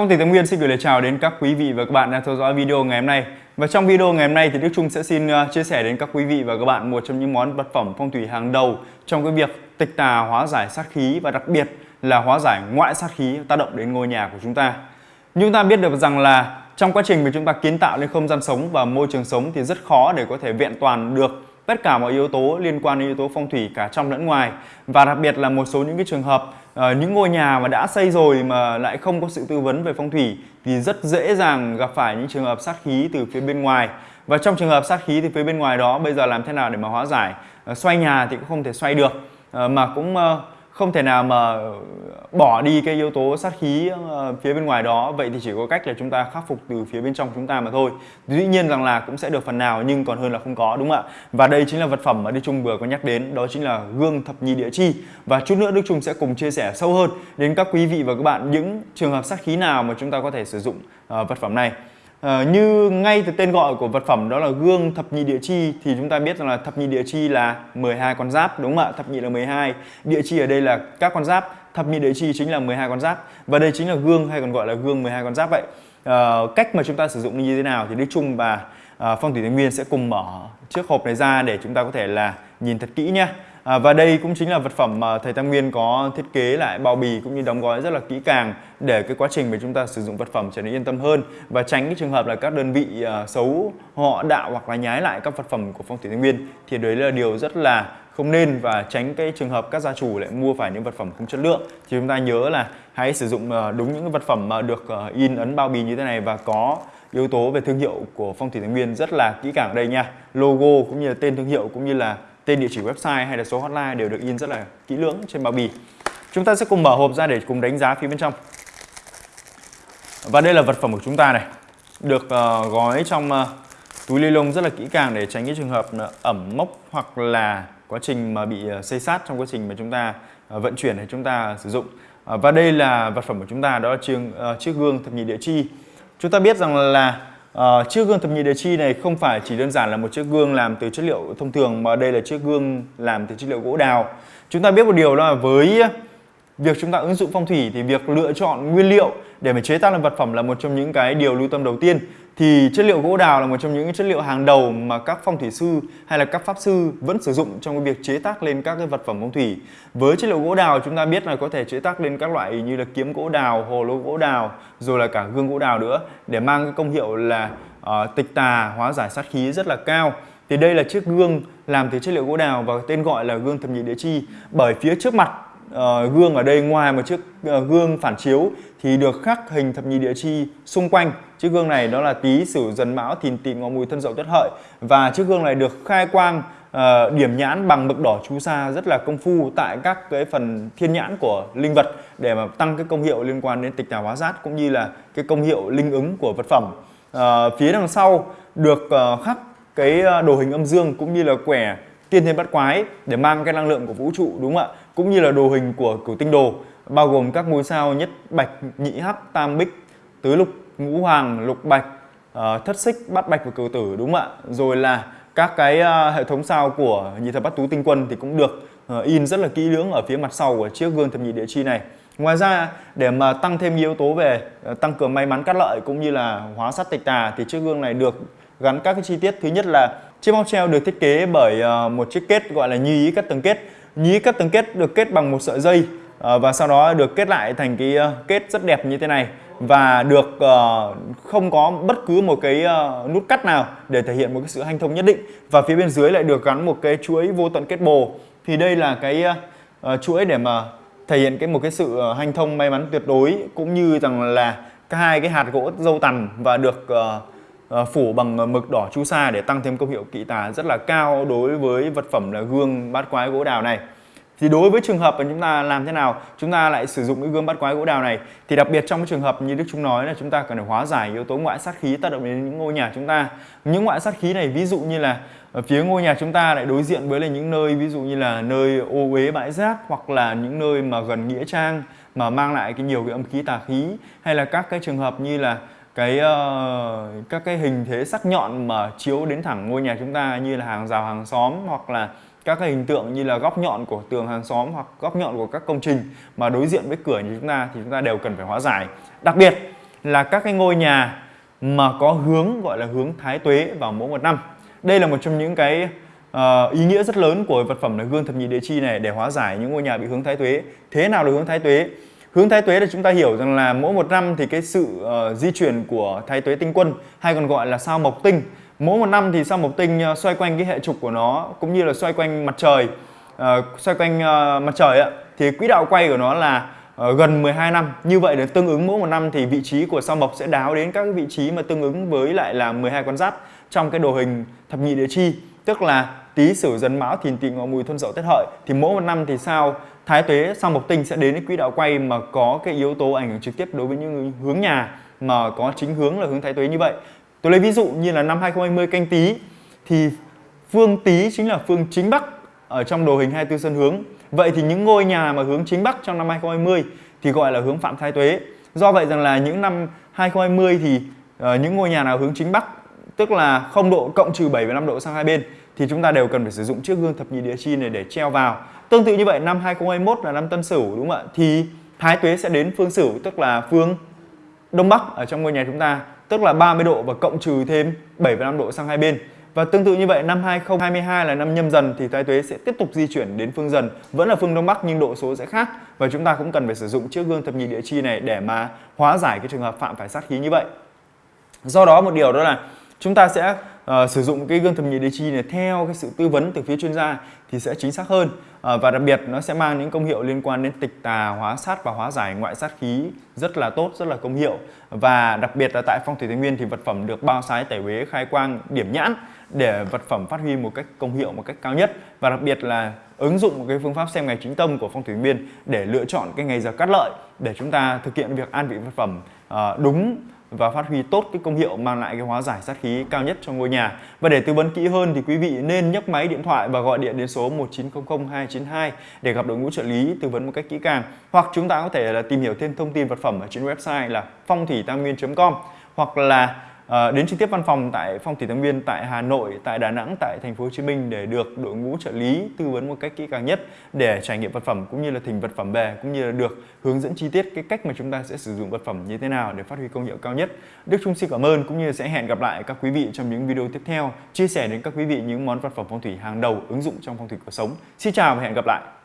Phong thủy Tâm Nguyên xin gửi lời chào đến các quý vị và các bạn đang theo dõi video ngày hôm nay. Và trong video ngày hôm nay thì Đức Trung sẽ xin à, chia sẻ đến các quý vị và các bạn một trong những món vật phẩm phong thủy hàng đầu trong cái việc tịch tà hóa giải sát khí và đặc biệt là hóa giải ngoại sát khí, tác động đến ngôi nhà của chúng ta. Như chúng ta biết được rằng là trong quá trình mà chúng ta kiến tạo lên không gian sống và môi trường sống thì rất khó để có thể vẹn toàn được tất cả mọi yếu tố liên quan đến yếu tố phong thủy cả trong lẫn ngoài. Và đặc biệt là một số những cái trường hợp uh, những ngôi nhà mà đã xây rồi mà lại không có sự tư vấn về phong thủy thì rất dễ dàng gặp phải những trường hợp sát khí từ phía bên ngoài. Và trong trường hợp sát khí từ phía bên ngoài đó bây giờ làm thế nào để mà hóa giải? Uh, xoay nhà thì cũng không thể xoay được uh, mà cũng uh, không thể nào mà bỏ đi cái yếu tố sát khí ờ, phía bên ngoài đó. Vậy thì chỉ có cách là chúng ta khắc phục từ phía bên trong chúng ta mà thôi. Dĩ nhiên rằng là cũng sẽ được phần nào, nhưng còn hơn là không có, đúng không ạ? Và đây chính là vật phẩm mà Đức Trung vừa có nhắc đến, đó chính là gương thập nhị địa chi. Và chút nữa Đức Trung sẽ cùng chia sẻ sâu hơn đến các quý vị và các bạn những trường hợp sát khí nào mà chúng ta có thể sử dụng ờ, vật phẩm này. À, như ngay từ tên gọi của vật phẩm đó là gương thập nhị địa chi thì chúng ta biết rằng là thập nhị địa chi là 12 con giáp đúng không ạ? Thập nhị là 12, địa chi ở đây là các con giáp, thập nhị địa chi chính là 12 con giáp và đây chính là gương hay còn gọi là gương 12 con giáp vậy. À, cách mà chúng ta sử dụng như thế nào thì Đức Trung và à, Phong thủy Thái Nguyên sẽ cùng mở chiếc hộp này ra để chúng ta có thể là nhìn thật kỹ nhé. À, và đây cũng chính là vật phẩm mà thầy Tam Nguyên có thiết kế lại bao bì cũng như đóng gói rất là kỹ càng để cái quá trình mà chúng ta sử dụng vật phẩm trở nên yên tâm hơn. Và tránh cái trường hợp là các đơn vị uh, xấu họ đạo hoặc là nhái lại các vật phẩm của phong thủy Tam Nguyên thì đấy là điều rất là không nên và tránh cái trường hợp các gia chủ lại mua phải những vật phẩm không chất lượng. Thì chúng ta nhớ là hãy sử dụng à, đúng những vật phẩm mà được à, in ấn bao bì như thế này và có yếu tố về thương hiệu của phong thủy Thái Nguyên rất là kỹ càng ở đây nha. Logo cũng như là tên thương hiệu cũng như là tên địa chỉ website hay là số hotline đều được in rất là kỹ lưỡng trên bao bì. Chúng ta sẽ cùng mở hộp ra để cùng đánh giá phía bên trong. Và đây là vật phẩm của chúng ta này. Được uh, gói trong uh, túi ni lông rất là kỹ càng để tránh cái trường hợp ờ, ẩm mốc hoặc là quá trình mà bị uh, xây sát trong quá trình mà chúng ta uh, vận chuyển hay chúng ta sử dụng. Uh, và đây là vật phẩm của chúng ta đó là chiếc, uh, chiếc gương thập nhị địa chi. Chúng ta biết rằng là À, chiếc gương thập nhị đề chi này không phải chỉ đơn giản là một chiếc gương làm từ chất liệu thông thường mà đây là chiếc gương làm từ chất liệu gỗ đào. Chúng ta biết một điều đó là với việc chúng ta ứng dụng phong thủy thì việc lựa chọn nguyên liệu để mà chế tác làm vật phẩm là một trong những cái điều lưu tâm đầu tiên thì chất liệu gỗ đào là một trong những chất liệu hàng đầu mà các phong thủy sư hay là các pháp sư vẫn sử dụng trong cái việc chế tác lên các cái vật phẩm phong thủy. Với chất liệu gỗ đào chúng ta biết là có thể chế tác lên các loại như là kiếm gỗ đào, hồ lô gỗ đào, rồi là cả gương gỗ đào nữa để mang cái công hiệu là uh, tịch tà, hóa giải sát khí rất là cao. Thì đây là chiếc gương làm từ chất liệu gỗ đào và tên gọi là gương thập nhị địa chi bởi phía trước mặt uh, gương ở đây ngoài một chiếc uh, gương phản chiếu thì được khắc hình thập nhị địa chi xung quanh. Chiếc gương này đó là tý sửu dần mão thìn tỵ ngọ mùi thân dậu tuất hợi. Và chiếc gương này được khai quang uh, điểm nhãn bằng mực đỏ chú sa rất là công phu tại các cái phần thiên nhãn của linh vật để mà tăng cái công hiệu liên quan đến tịch tà hóa giát cũng như là cái công hiệu linh ứng của vật phẩm. Uh, phía đằng sau được uh, khắc cái đồ hình âm dương cũng như là quẻ tiên thiên bát quái để mang cái năng lượng của vũ trụ đúng không ạ? Cũng như là đồ hình của cửu tinh đồ bao gồm các ngôi sao nhất bạch nhị hắc tam bích tứ lục ngũ hoàng lục bạch uh, thất xích bát bạch và cửu tử đúng không ạ? Rồi là các cái uh, hệ thống sao của nhị thập bát tú tinh quân thì cũng được uh, in rất là kỹ lưỡng ở phía mặt sau của chiếc gương thập nhị địa chi này. Ngoài ra để mà tăng thêm yếu tố về uh, tăng cường may mắn cát lợi cũng như là hóa sát tịch tà thì chiếc gương này được gắn các cái chi tiết. Thứ nhất là chiếc móc treo được thiết kế bởi ờ, một chiếc kết gọi là nhí cắt tầng kết. Nhí cắt tầng kết được kết bằng một sợi dây ờ, và sau đó được kết lại thành cái ờ, kết rất đẹp như thế này và được không có bất cứ một cái nút cắt nào để thể hiện một cái sự hanh thông nhất định. Và phía bên dưới lại được gắn một cái chuỗi vô tận kết bồ. Thì đây là cái chuỗi để mà thể hiện cái một cái sự hanh thông may mắn tuyệt đối cũng như rằng là hai cái hạt gỗ dâu tằm và được uh, Ờ, phủ bằng mực đỏ chu sa để tăng thêm công hiệu kỵ tà rất là cao đối với vật phẩm là gương bát quái gỗ đào này. Thì đối với trường hợp mà chúng ta làm thế nào, chúng ta lại sử dụng cái gương bát quái gỗ đào này? Thì đặc biệt trong cái trường hợp như Đức chúng nói là chúng ta cần phải hóa giải yếu tố ngoại sát khí tác động đến những ngôi nhà chúng ta. Những ngoại sát khí này ví dụ như là ở phía ngôi nhà chúng ta lại đối diện với là những nơi ví dụ như là nơi ô uế bãi rác hoặc là những nơi mà gần nghĩa trang mà mang lại cái nhiều cái âm khí tà khí. Hay là các cái trường hợp như là cái uh, các cái hình thế sắc nhọn mà chiếu đến thẳng ngôi nhà chúng ta như là hàng rào hàng xóm hoặc là các cái hình tượng như là góc nhọn của tường hàng xóm hoặc góc nhọn của các công trình mà đối diện với cửa nhà chúng ta thì chúng ta đều cần phải hóa giải. Đặc biệt là các cái ngôi nhà mà có hướng gọi là hướng thái tuế vào mỗi một năm. Đây là một trong những cái uh, ý nghĩa rất lớn của vật phẩm là gương thập nhị địa chi này để hóa giải những ngôi nhà bị hướng thái tuế. Thế nào là hướng thái tuế? Hướng thái tuế là chúng ta hiểu rằng là mỗi một năm thì cái sự uh, di chuyển của thái tuế tinh quân hay còn gọi là sao mộc tinh mỗi một năm thì sao mộc tinh uh, xoay quanh cái hệ trục của nó cũng như là xoay quanh mặt trời uh, xoay quanh uh, mặt trời ạ. Thì quỹ đạo quay của nó là Ờ, gần 12 năm. Như vậy là tương ứng mỗi một năm thì vị trí của sao mộc sẽ đáo đến các vị trí mà tương ứng với lại là 12 con giáp trong cái đồ hình thập nhị địa chi. Tức là tý, sửu dần mão, thìn, tỵ, ngọ, mùi, thuân, dậu, tết, hợi. Thì mỗi một năm thì sao thái tuế, sao mộc tinh sẽ đến cái quỹ đạo quay mà có cái yếu tố ảnh hưởng trực tiếp đối với những hướng nhà mà có chính hướng là hướng thái tuế như vậy. Tôi lấy ví dụ như là năm 2020 canh tý. Thì phương tý chính là phương chính bắc ở trong đồ hình 24 sân hướng vậy thì những ngôi nhà mà hướng chính bắc trong năm 2020 thì gọi là hướng phạm thái tuế do vậy rằng là những năm 2020 thì uh, những ngôi nhà nào hướng chính bắc tức là không độ cộng trừ 7 và 5 độ sang hai bên thì chúng ta đều cần phải sử dụng chiếc gương thập nhị địa chi này để treo vào. Tương tự như vậy năm 2021 là năm Tân Sửu đúng không ạ? Thì Thái Tuế sẽ đến phương Sửu tức là phương Đông Bắc ở trong ngôi nhà chúng ta tức là 30 độ và cộng trừ thêm 7 và 5 độ sang hai bên. Và tương tự như vậy, năm 2022 là năm nhâm dần thì thái tuế sẽ tiếp tục di chuyển đến phương dần. Vẫn là phương Đông Bắc nhưng độ số sẽ khác. Và chúng ta cũng cần phải sử dụng chiếc gương thập nhị địa chi này để mà hóa giải cái trường hợp phạm phải sát khí như vậy. Do đó một điều đó là chúng ta sẽ uh, sử dụng cái gương thẩm nhị địa chi này theo cái sự tư vấn từ phía chuyên gia thì sẽ chính xác hơn. Uh, và đặc biệt nó sẽ mang những công hiệu liên quan đến tịch tà hóa sát và hóa giải ngoại sát khí rất là tốt rất là công hiệu. Và đặc biệt là tại phong thủy tây nguyên thì vật phẩm được bao sái tẩy uế khai quang điểm nhãn để vật phẩm phát huy một cách công hiệu một cách cao nhất. Và đặc biệt là ứng dụng một cái phương pháp xem ngày chính tâm của phong thủy nguyên để lựa chọn cái ngày giờ cắt lợi để chúng ta thực hiện việc an vị vật phẩm uh, đúng và phát huy tốt cái công hiệu mang lại cái hóa giải sát khí cao nhất cho ngôi nhà. Và để tư vấn kỹ hơn thì quý vị nên nhấc máy điện thoại và gọi điện đến số 1900 292 để gặp đội ngũ trợ lý tư vấn một cách kỹ càng. Hoặc chúng ta có thể là tìm hiểu thêm thông tin vật phẩm ở trên website là phong thủy tam nguyên.com hoặc là À, đến trực tiếp văn phòng tại Phong thủy Tam Nguyên tại Hà Nội, tại Đà Nẵng, tại Thành phố Hồ Chí Minh để được đội ngũ trợ lý tư vấn một cách kỹ càng nhất để trải nghiệm vật phẩm cũng như là thỉnh vật phẩm về cũng như là được hướng dẫn chi tiết cái cách mà chúng ta sẽ sử dụng vật phẩm như thế nào để phát huy công hiệu cao nhất. Đức Trung xin cảm ơn cũng như sẽ hẹn gặp lại các quý vị trong những video tiếp theo chia sẻ đến các quý vị những món vật phẩm phong thủy hàng đầu ứng dụng trong phong thủy cuộc sống. Xin chào và hẹn gặp lại.